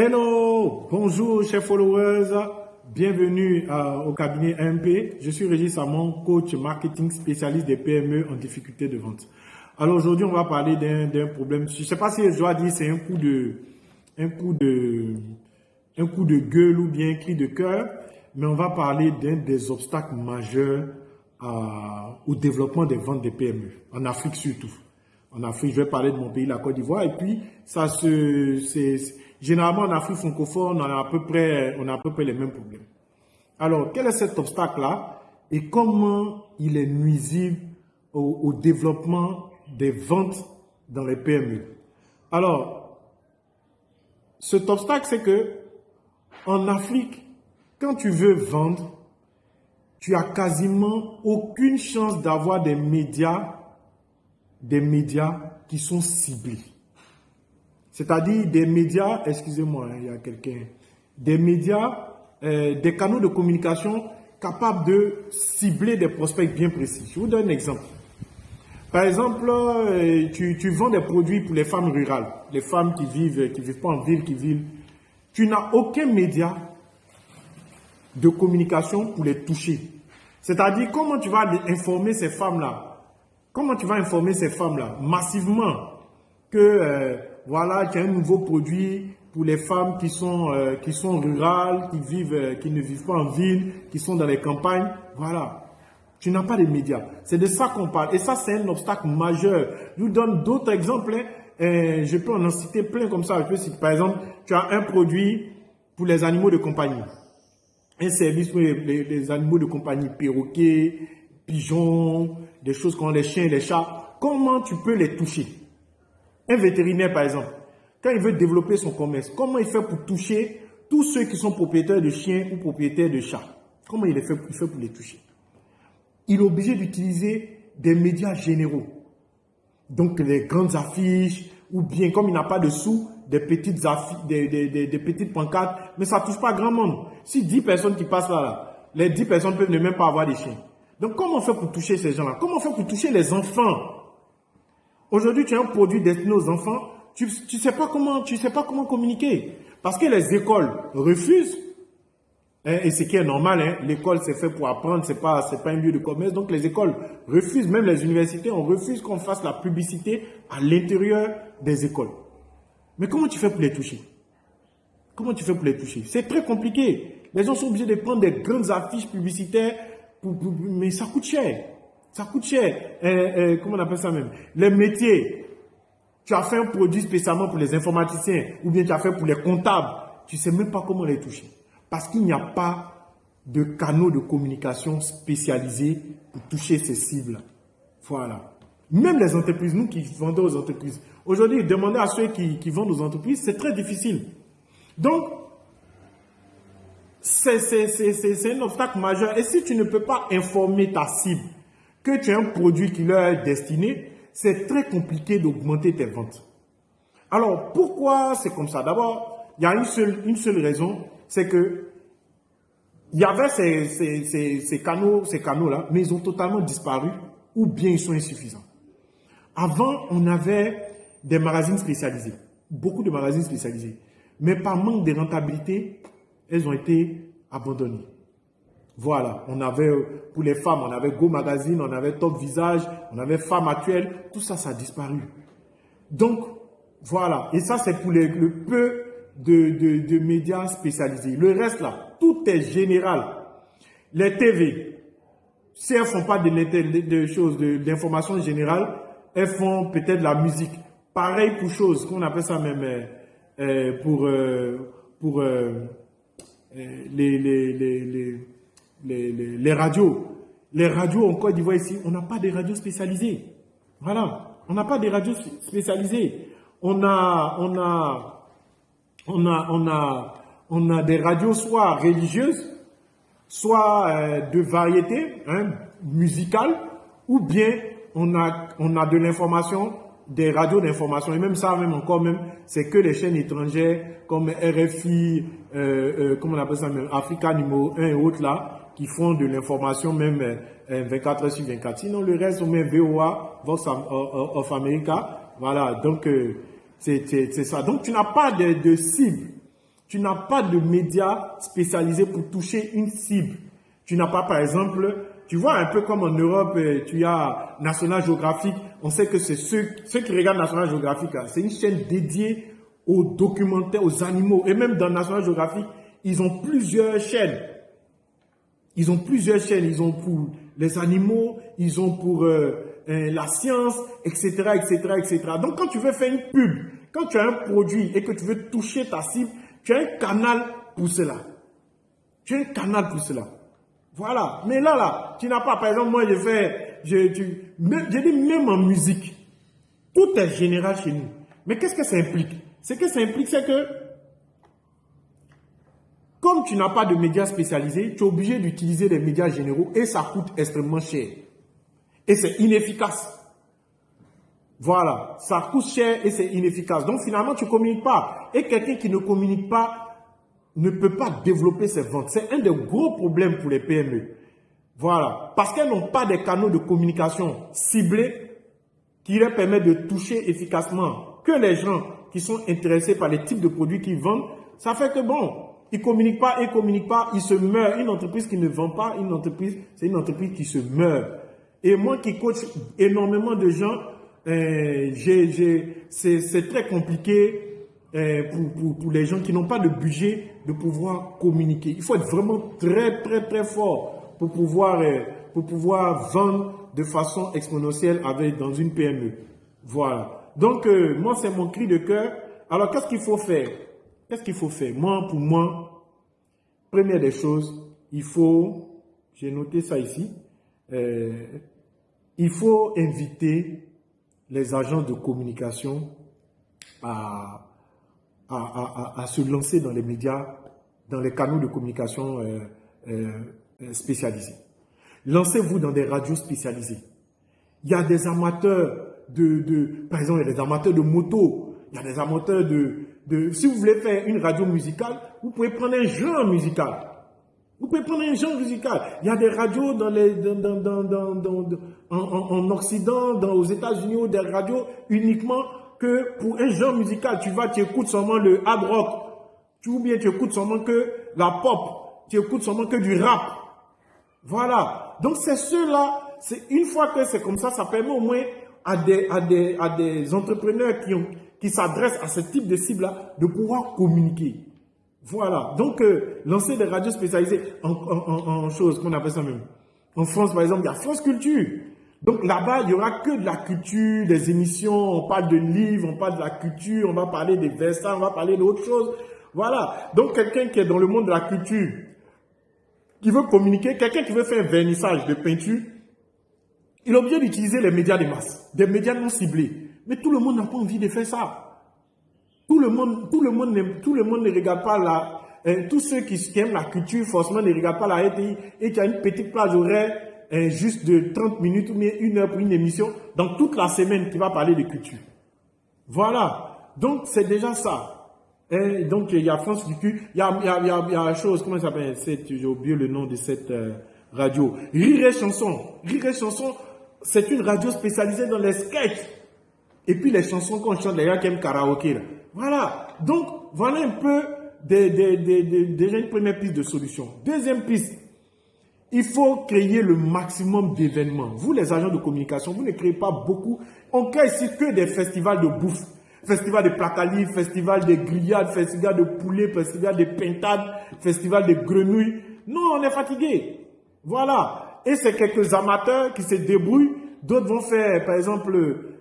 Hello, bonjour chers followers, bienvenue euh, au cabinet MP. Je suis Régis Samon, coach marketing spécialiste des PME en difficulté de vente. Alors aujourd'hui, on va parler d'un problème. Je ne sais pas si je dois dire c'est un coup de, un coup de, un coup de gueule ou bien un cri de cœur, mais on va parler d'un des obstacles majeurs euh, au développement des ventes des PME en Afrique surtout. En Afrique, je vais parler de mon pays, la Côte d'Ivoire, et puis ça se, c'est Généralement, en Afrique francophone, on a à peu près, on a les mêmes problèmes. Alors, quel est cet obstacle-là et comment il est nuisible au, développement des ventes dans les PME Alors, cet obstacle, c'est que en Afrique, quand tu veux vendre, tu as quasiment aucune chance d'avoir des médias, des médias qui sont ciblés. C'est-à-dire des médias, excusez-moi, hein, il y a quelqu'un, des médias, euh, des canaux de communication capables de cibler des prospects bien précis. Je vous donne un exemple. Par exemple, euh, tu, vends des produits pour les femmes rurales, les femmes qui vivent, qui vivent pas en ville, qui vivent. Tu n'as aucun média de communication pour les toucher. C'est-à-dire, comment tu vas informer ces femmes-là Comment tu vas informer ces femmes-là massivement que euh, voilà, qu'il y a un nouveau produit pour les femmes qui sont, euh, rurales, qui, vivent, euh, qui ne vivent pas en ville, qui sont dans les campagnes? Voilà. Tu n'as pas de médias. C'est de ça qu'on parle. Et ça, c'est un obstacle majeur. Je vous donne d'autres exemples. Hein. je peux en citer plein comme ça. par exemple, tu as un produit pour les animaux de compagnie. Un service pour les, animaux de compagnie, perroquets, pigeons, des choses comme les chiens et les chats. Comment tu peux les toucher? Un vétérinaire, par exemple, quand il veut développer son commerce, comment il fait pour toucher tous ceux qui sont propriétaires de chiens ou propriétaires de chats? Comment il fait, fait pour les toucher? Il est obligé d'utiliser des médias généraux. Donc les grandes affiches, ou bien comme il n'a pas de sous, des petites affiches, des, petites pancartes, mais ça ne touche pas grand monde. Si 10 personnes qui passent là, là les 10 personnes peuvent ne même pas avoir des chiens. Donc comment on fait pour toucher ces gens-là? Comment on fait pour toucher les enfants? Aujourd'hui, tu as un produit destiné aux enfants, tu ne sais, pas comment, tu sais pas comment communiquer. Parce que les écoles refusent, hein, et ce qui est normal, hein, l'école c'est fait pour apprendre, ce n'est pas, pas un lieu de commerce, donc les écoles refusent, même les universités, on refuse qu'on fasse la publicité à l'intérieur des écoles. Mais comment tu fais pour les toucher? Comment tu fais pour les toucher? C'est très compliqué. Les gens sont obligés de prendre des grandes affiches publicitaires, mais ça coûte cher. Ça coûte cher. Euh, euh, comment on appelle ça même? Les métiers. Tu as fait un produit spécialement pour les informaticiens ou bien tu as fait pour les comptables. Tu ne sais même pas comment les toucher. Parce qu'il n'y a pas de canaux de communication spécialisés pour toucher ces cibles. Voilà. Même les entreprises, nous qui vendons aux entreprises, aujourd'hui, demander à ceux qui, qui vendent aux entreprises, c'est très difficile. Donc, c'est un obstacle majeur. Et si tu ne peux pas informer ta cible, que tu as un produit qui leur est destiné, c'est très compliqué d'augmenter tes ventes. Alors, pourquoi c'est comme ça? D'abord, il y a une seule, raison, c'est que il y avait ces, ces, canaux, ces canaux-là, mais ils ont totalement disparu ou bien ils sont insuffisants. Avant, on avait des magazines spécialisés, beaucoup de magazines spécialisés, mais par manque de rentabilité, elles ont été abandonnées. Voilà, on avait, pour les femmes, on avait Go Magazine, on avait Top Visage, on avait Femmes Actuelles, tout ça, ça a disparu. Donc, voilà, et ça c'est pour le peu de, médias spécialisés. Le reste là, tout est général. Les TV, si elles ne font pas de, de choses, d'informations générales, elles font peut-être la musique. Pareil pour choses, qu'on appelle ça même euh, euh, pour, euh, pour les, les les, radios. Les radios en Côte d'Ivoire ici, on n'a pas de radios spécialisées. Voilà, on n'a pas de radios spécialisées. On a, on a, on a, on a, on a des radios soit religieuses, soit euh, de variété hein, musicale, ou bien on a, on a de l'information, des radios d'information, et même ça, même encore même, c'est que les chaînes étrangères comme RFI, euh, euh, comment on appelle ça même, Africa numéro 1 et autres là, qui font de l'information même 24 euh, heures sur 24. Sinon, le reste, on met VOA, Vox of America. Voilà, donc euh, c'est ça. Donc, tu n'as pas de, cible. Tu n'as pas de médias spécialisés pour toucher une cible. Tu n'as pas, par exemple, tu vois, un peu comme en Europe, euh, tu as National Geographic. On sait que c'est ceux, ceux qui regardent National Geographic, c'est une chaîne dédiée aux documentaires, aux animaux. Et même dans National Geographic, ils ont plusieurs chaînes. Ils ont plusieurs chaînes. Ils ont pour les animaux, ils ont pour euh, euh, la science, etc., etc., etc. Donc, quand tu veux faire une pub, quand tu as un produit et que tu veux toucher ta cible, tu as un canal pour cela. Tu as un canal pour cela. Voilà. Mais là, là, tu n'as pas, par exemple, moi, je fais, je, dis même en musique, tout est général chez nous. Mais qu'est-ce que ça implique? Ce que ça implique, c'est que, comme tu n'as pas de médias spécialisés, tu es obligé d'utiliser les médias généraux et ça coûte extrêmement cher. Et c'est inefficace. Voilà, ça coûte cher et c'est inefficace. Donc finalement, tu ne communiques pas. Et quelqu'un qui ne communique pas ne peut pas développer ses ventes. C'est un des gros problèmes pour les PME. Voilà, parce qu'elles n'ont pas des canaux de communication ciblés qui leur permettent de toucher efficacement que les gens qui sont intéressés par les types de produits qu'ils vendent. Ça fait que bon, ils communiquent pas, ils communiquent pas, ils se meurent. Une entreprise qui ne vend pas, une entreprise, c'est une entreprise qui se meurt. Et moi qui coach énormément de gens, euh, c'est très compliqué euh, pour, pour, les gens qui n'ont pas de budget de pouvoir communiquer. Il faut être vraiment très, très, très fort pour pouvoir, euh, pour pouvoir vendre de façon exponentielle avec, dans une PME. Voilà. Donc, euh, moi, c'est mon cri de cœur. Alors, qu'est-ce qu'il faut faire? Qu'est-ce qu'il faut faire? Moi, pour moi, première des choses, il faut, j'ai noté ça ici, il faut inviter les agents de communication à à, se lancer dans les médias, dans les canaux de communication euh, euh, euh, spécialisés. Lancez-vous dans des radios spécialisées. Il y a des amateurs de, par exemple, il y a des amateurs de moto, il y a des amateurs de, si vous voulez faire une radio musicale, vous pouvez prendre un genre musical. Vous pouvez prendre un genre musical. Il y a des radios dans les, en, Occident, dans, aux États-Unis, des radios uniquement que pour un genre musical, tu vas, tu écoutes seulement le hard rock, ou bien tu écoutes seulement que la pop, tu écoutes seulement que du rap. Voilà. Donc c'est ceux-là, c'est une fois que c'est comme ça, ça permet au moins à des, à des, entrepreneurs qui, s'adressent à ce type de cible-là de pouvoir communiquer. Voilà. Donc, euh, lancer des radios spécialisées en, choses qu'on appelle ça même. En France, par exemple, il y a France Culture. Donc là-bas, il n'y aura que de la culture, des émissions, on parle de livres, on parle de la culture, on va parler des versants, on va parler d'autres choses. Voilà. Donc quelqu'un qui est dans le monde de la culture, qui veut communiquer, quelqu'un qui veut faire un vernissage de peinture, il est obligé d'utiliser les médias de masse, des médias non ciblés. Mais tout le monde n'a pas envie de faire ça. Tout le monde, tout le monde, tout le monde ne regarde pas la, hein, tous ceux qui, aiment la culture, forcément ne regardent pas la RTI et qui a une petite plage horaire juste de 30 minutes ou une heure pour une émission dans toute la semaine qui va parler de culture. Voilà. Donc, c'est déjà ça. Et donc, il y a France Culture. Il y a, il y a, il y a, chose, comment ça s'appelle J'ai oublié le nom de cette euh, radio. Rire et chanson. Rire et chanson, c'est une radio spécialisée dans les sketchs. Et puis, les chansons qu'on chante, les gars qui aiment karaoké. Là. Voilà. Donc, voilà un peu des, des, des, déjà une première piste de solution. Deuxième piste, il faut créer le maximum d'événements. Vous, les agents de communication, vous ne créez pas beaucoup. On crée ici que des festivals de bouffe. Festival de placali, festival de grillades, festival de poulet, festival de pintades, festival de grenouilles. Non, on est fatigué. Voilà. Et c'est quelques amateurs qui se débrouillent. D'autres vont faire, par exemple,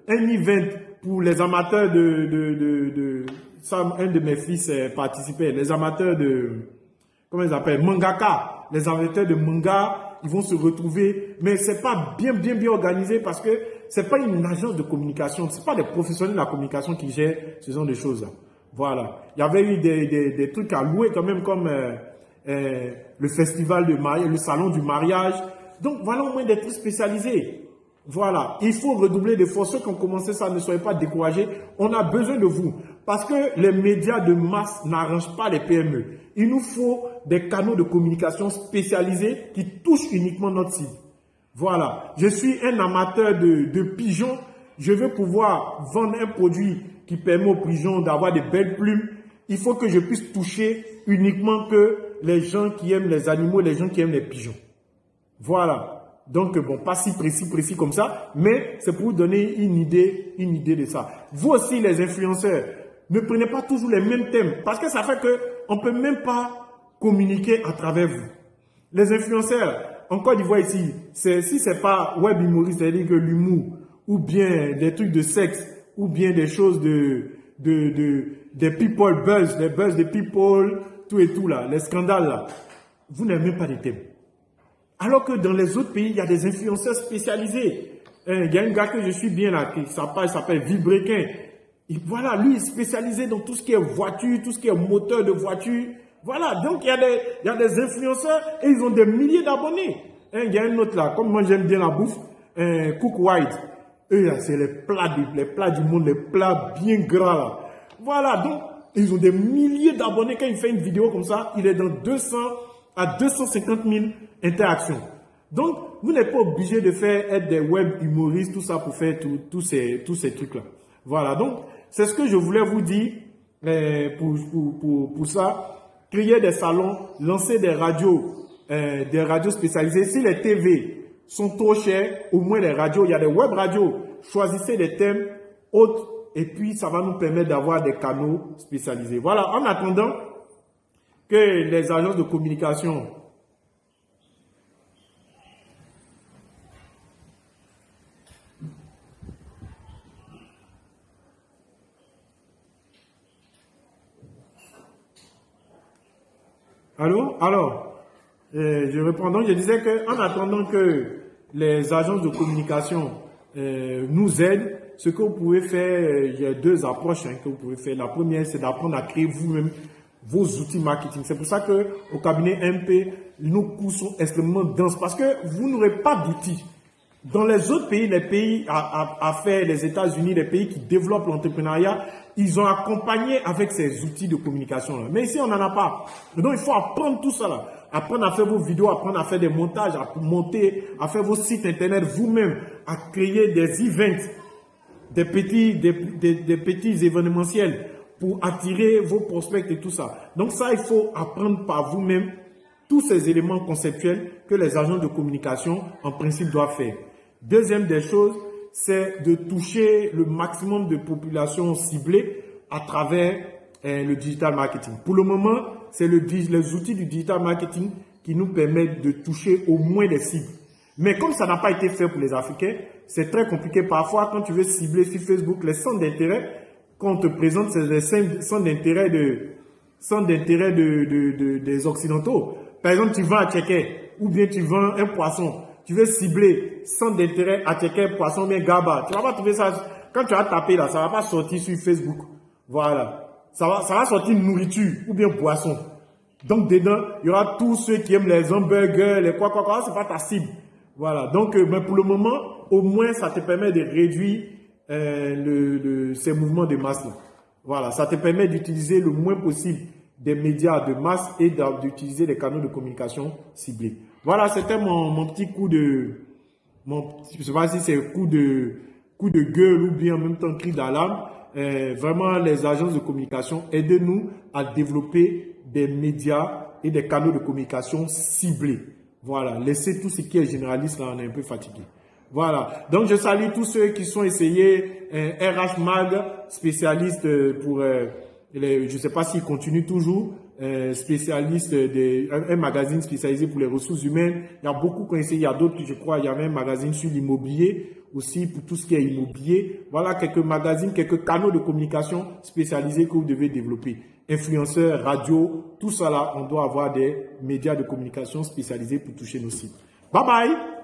un event pour les amateurs de ça, un de mes fils participait. Les amateurs de... Comment ils appellent Mangaka les amateurs de manga, ils vont se retrouver, mais c'est pas bien, bien, bien organisé parce que c'est pas une agence de communication, c'est pas des professionnels de la communication qui gèrent ce genre de choses-là. Voilà. Il y avait eu des, des, des, trucs à louer quand même comme euh, euh, le festival de mariage, le salon du mariage. Donc voilà au moins des trucs spécialisés. Voilà, il faut redoubler d'efforts. Ceux qui ont commencé ça, ne soyez pas découragés. On a besoin de vous. Parce que les médias de masse n'arrangent pas les PME. Il nous faut des canaux de communication spécialisés qui touchent uniquement notre cible. Voilà, je suis un amateur de, de pigeons. Je veux pouvoir vendre un produit qui permet aux pigeons d'avoir des belles plumes il faut que je puisse toucher uniquement que les gens qui aiment les animaux, les gens qui aiment les pigeons. Voilà. Donc, bon, pas si précis, précis comme ça, mais c'est pour vous donner une idée, une idée de ça. Vous aussi, les influenceurs, ne prenez pas toujours les mêmes thèmes, parce que ça fait que on peut même pas communiquer à travers vous. Les influenceurs, en Côte d'Ivoire ici, si c'est pas web humoriste, c'est-à-dire que l'humour, ou bien des trucs de sexe, ou bien des choses de, de, de, des people buzz, les buzz des people, tout et tout là, les scandales là, vous n'avez même pas de thème. Alors que dans les autres pays, il y a des influenceurs spécialisés. Hein, il y a un gars que je suis bien là, qui s'appelle Vibrequin. Voilà, lui est spécialisé dans tout ce qui est voiture, tout ce qui est moteur de voiture. Voilà, donc il y, a des, il y a des influenceurs et ils ont des milliers d'abonnés. Il y a un autre là, comme moi j'aime bien la bouffe, Cook White. Eux là, c'est les plats, les plats du monde, les plats bien gras là. Voilà, donc ils ont des milliers d'abonnés. Quand il fait une vidéo comme ça, il est dans 200 à 250 000 interactions. Donc, vous n'êtes pas obligé de faire être des web humoristes, tout ça pour faire tous ces, tous ces trucs-là. Voilà, donc, c'est ce que je voulais vous dire pour, ça. Créer des salons, lancer des radios, euh, des radios spécialisées. Si les TV sont trop chers, au moins les radios, il y a des web radios. Choisissez des thèmes autres et puis ça va nous permettre d'avoir des canaux spécialisés. Voilà, en attendant que les agences de communication Allô? Alors, euh, je reprends donc, je disais que en attendant que les agences de communication euh, nous aident, ce que vous pouvez faire, euh, il y a deux approches hein, que vous pouvez faire. La première, c'est d'apprendre à créer vous-même vos outils marketing. C'est pour ça que au cabinet MP, nos coûts sont extrêmement denses parce que vous n'aurez pas d'outils. Dans les autres pays, les pays à, faire, les États-Unis, les pays qui développent l'entrepreneuriat, ils ont accompagné avec ces outils de communication. -là. Mais ici, on n'en a pas. Donc, il faut apprendre tout ça. Là. Apprendre à faire vos vidéos, apprendre à faire des montages, à monter, à faire vos sites internet vous-même, à créer des events, des petits, des, petits événementiels pour attirer vos prospects et tout ça. Donc ça, il faut apprendre par vous-même tous ces éléments conceptuels que les agents de communication, en principe, doivent faire. Deuxième des choses, c'est de toucher le maximum de populations ciblées à travers eh, le digital marketing. Pour le moment, c'est le, les outils du digital marketing qui nous permettent de toucher au moins des cibles. Mais comme ça n'a pas été fait pour les Africains, c'est très compliqué. Parfois, quand tu veux cibler sur Facebook les centres d'intérêt, quand on te présente, les centres d'intérêt de, de, des Occidentaux. Par exemple, tu vends à Tchéquet, ou bien tu vends un poisson. Tu veux cibler centre d'intérêt à Tchéquet, poisson, bien Gaba. Tu vas pas trouver ça. Quand tu as tapé là, ça va pas sortir sur Facebook. Voilà. Ça va, ça va sortir nourriture ou bien poisson. Donc dedans, il y aura tous ceux qui aiment les hamburgers, les quoi, quoi, quoi. C'est pas ta cible. Voilà. Donc, euh, mais pour le moment, au moins, ça te permet de réduire euh, ces mouvements de masse. -là. Voilà. Ça te permet d'utiliser le moins possible des médias de masse et d'utiliser des canaux de communication ciblés. Voilà, c'était mon, petit coup de, mon, je sais pas si c'est coup de, coup de gueule ou bien en même temps cri d'alarme. Euh, vraiment, les agences de communication, aidez-nous à développer des médias et des canaux de communication ciblés. Voilà, laissez tout ce qui est généraliste, là, on est un peu fatigué. Voilà, donc je salue tous ceux qui sont essayés, RH Mag, spécialiste pour, euh, je ne sais pas s'il continue toujours, euh, spécialiste de, un, magazine spécialisé pour les ressources humaines. Il y a beaucoup essayé, il y a d'autres, je crois, il y avait un magazine sur l'immobilier aussi pour tout ce qui est immobilier. Voilà quelques magazines, quelques canaux de communication spécialisés que vous devez développer influenceurs, radio, tout ça là, on doit avoir des médias de communication spécialisés pour toucher nos sites. Bye bye